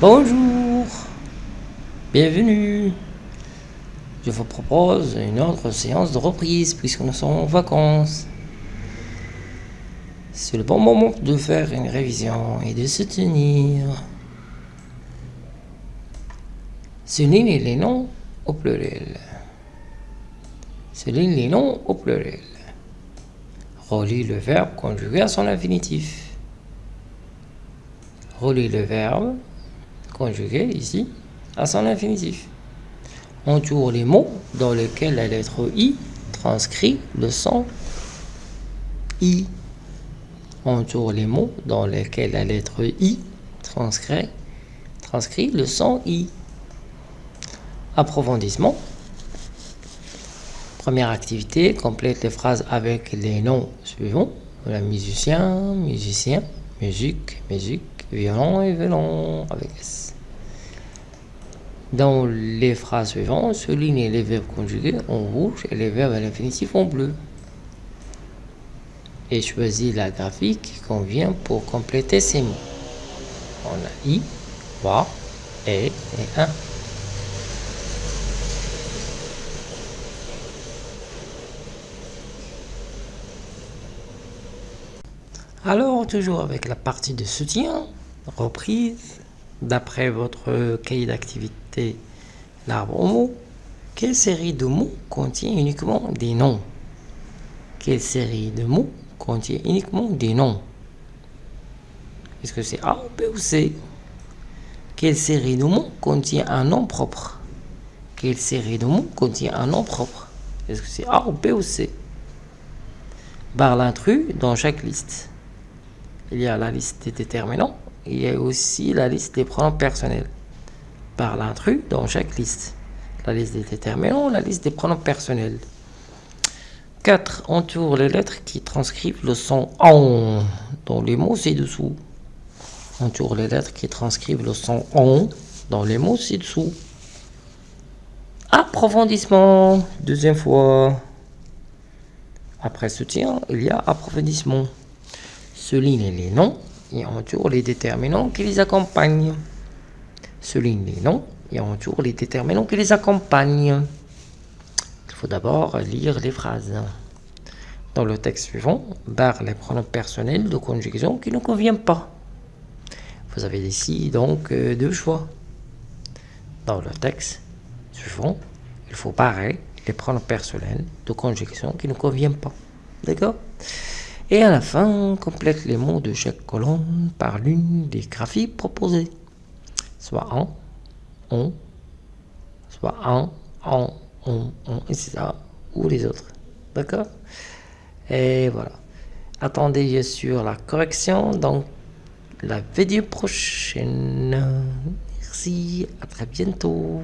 Bonjour, bienvenue. Je vous propose une autre séance de reprise puisque nous sommes en vacances. C'est le bon moment de faire une révision et de se tenir. Souligne les noms au pluriel. Souligne les noms au pluriel. Relie le verbe conjugué à son infinitif. Relie le verbe conjugué ici à son infinitif. Entoure les mots dans lesquels la lettre I transcrit le son I. Entoure les mots dans lesquels la lettre I transcrit, transcrit le son I. Approfondissement. Première activité, complète les phrases avec les noms suivants. La musicien, musicien, musique, musique, violon et violon avec S. Dans les phrases suivantes, soulignez les verbes conjugués en rouge et les verbes à l'infinitif en bleu. Et choisis la graphique qui convient pour compléter ces mots. On a i, va, et et un. Alors, toujours avec la partie de soutien, reprise, d'après votre cahier d'activité, l'arbre aux mots, quelle série de mots contient uniquement des noms? Quelle série de mots contient uniquement des noms? Est-ce que c'est A, B ou C? Quelle série de mots contient un nom propre? Quelle série de mots contient un nom propre? Est-ce que c'est A ou B ou C? Barre l'intrus dans chaque liste. Il y a la liste des déterminants il y a aussi la liste des pronoms personnels par l'intrus dans chaque liste. La liste des déterminants, la liste des pronoms personnels. 4. Entoure les lettres qui transcrivent le son ON dans les mots ci-dessous. Entoure les lettres qui transcrivent le son ON dans les mots ci-dessous. Approfondissement. Deuxième fois. Après soutien, il y a approfondissement. Souligne les noms et entoure les déterminants qui les accompagnent. Souligne les noms et entoure les déterminants qui les accompagnent. Il faut d'abord lire les phrases. Dans le texte suivant, barre les pronoms personnels de conjugaison qui ne conviennent pas. Vous avez ici donc euh, deux choix. Dans le texte suivant, il faut barrer les pronoms personnels de conjugaison qui ne conviennent pas. D'accord? Et à la fin, complète les mots de chaque colonne par l'une des graphies proposées. Soit en, on, soit en, en, on, on, etc. Ou les autres. D'accord? Et voilà. Attendez sur la correction dans la vidéo prochaine. Merci, à très bientôt.